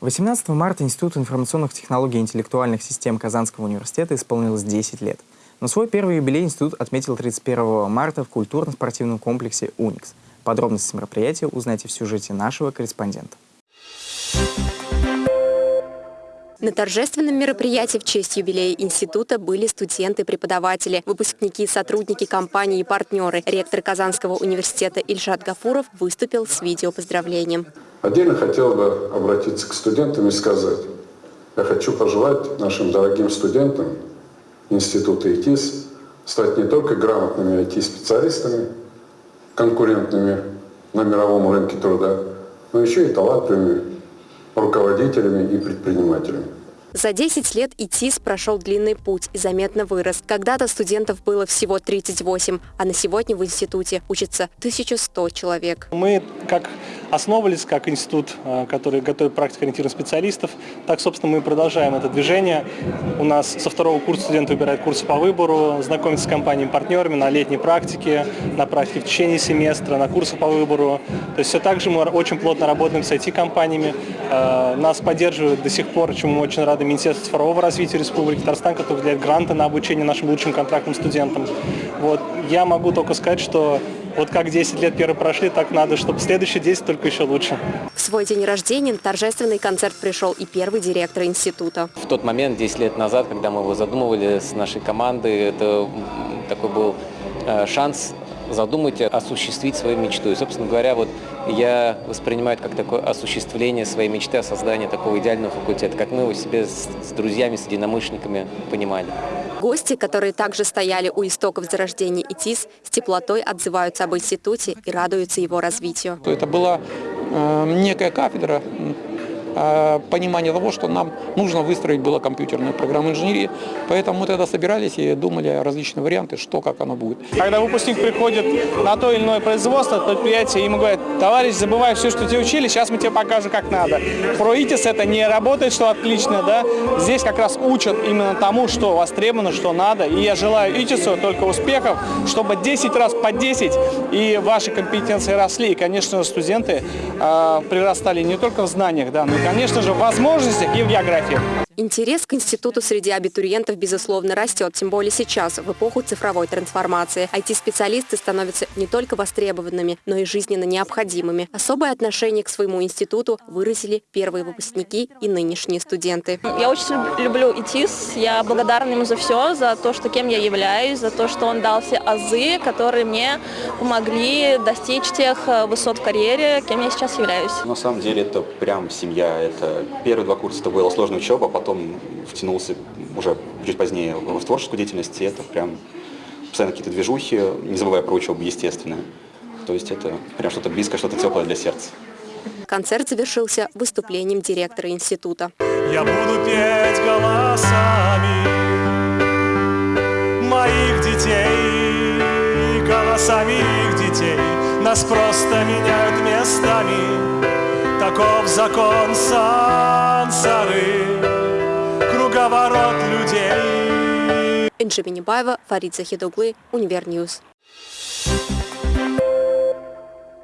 18 марта Институт информационных технологий и интеллектуальных систем Казанского университета исполнилось 10 лет. Но свой первый юбилей институт отметил 31 марта в культурно-спортивном комплексе «Уникс». Подробности мероприятия узнайте в сюжете нашего корреспондента. На торжественном мероприятии в честь юбилея института были студенты-преподаватели, выпускники, сотрудники компании и партнеры. Ректор Казанского университета Ильшат Гафуров выступил с видеопоздравлением. Отдельно хотел бы обратиться к студентам и сказать, я хочу пожелать нашим дорогим студентам Института ИТИС стать не только грамотными IT-специалистами, конкурентными на мировом рынке труда, но еще и талантливыми руководителями и предпринимателями. За 10 лет ИТИС прошел длинный путь и заметно вырос. Когда-то студентов было всего 38, а на сегодня в институте учатся 1100 человек. Мы как основывались как институт, э, который готовит практико-ориентированных специалистов. Так, собственно, мы продолжаем это движение. У нас со второго курса студенты выбирают курсы по выбору, знакомятся с компаниями-партнерами на летней практике, на практике в течение семестра, на курсы по выбору. То есть все так же мы очень плотно работаем с IT-компаниями. Э, нас поддерживают до сих пор, чему мы очень рады, Министерство цифрового развития Республики Татарстан, который выделяет гранты на обучение нашим лучшим контрактным студентам. Вот. Я могу только сказать, что вот как 10 лет первые прошли, так надо, чтобы следующие 10 только еще лучше. В свой день рождения на торжественный концерт пришел и первый директор института. В тот момент, 10 лет назад, когда мы его задумывали с нашей командой, это такой был э, шанс задумать, осуществить свою мечту. И, собственно говоря, вот я воспринимаю это как такое осуществление своей мечты о создании такого идеального факультета, как мы его себе с, с друзьями, с единомышленниками понимали. Гости, которые также стояли у истоков зарождения ИТИС, с теплотой отзываются об институте и радуются его развитию. Это была э, некая кафедра понимание того, что нам нужно выстроить было компьютерную программу инженерии. Поэтому мы тогда собирались и думали о различных вариантах, что, как оно будет. Когда выпускник приходит на то или иное производство, предприятие, ему говорят, товарищ, забывай все, что тебе учили, сейчас мы тебе покажем, как надо. Про ИТИС это не работает, что отлично, да. Здесь как раз учат именно тому, что востребовано, что надо. И я желаю ИТИСу только успехов, чтобы 10 раз по 10 и ваши компетенции росли. И, конечно, студенты э, прирастали не только в знаниях, да, но и конечно же, в возможностях и в географии. Интерес к институту среди абитуриентов, безусловно, растет, тем более сейчас, в эпоху цифровой трансформации. IT-специалисты становятся не только востребованными, но и жизненно необходимыми. Особое отношение к своему институту выразили первые выпускники и нынешние студенты. Я очень люблю ИТИС, я благодарна ему за все, за то, что кем я являюсь, за то, что он дал все азы, которые мне помогли достичь тех э, высот в карьере, кем я сейчас являюсь. На самом деле это прям семья. Это первые два курса это была сложная учеба, потом потом втянулся уже чуть позднее в творческую деятельность, и это прям постоянно какие-то движухи, не забывая про учебу, естественно. То есть это прям что-то близкое, что-то теплое для сердца. Концерт завершился выступлением директора института. Я буду петь голосами моих детей, голосами их детей. Нас просто меняют местами, таков закон сансары круговорот людей. Инжи Минибаева, Фарид Захидуглы, Универ News.